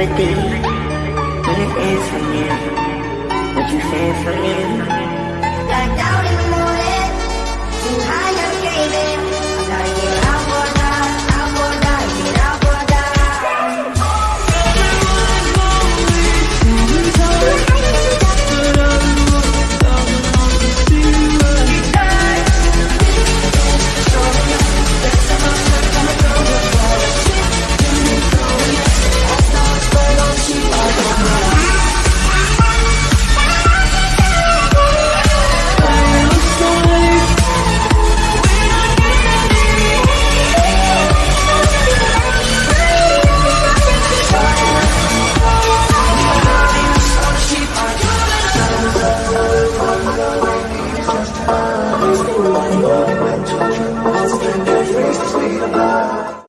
empathy. When it ends for me, what you say for me?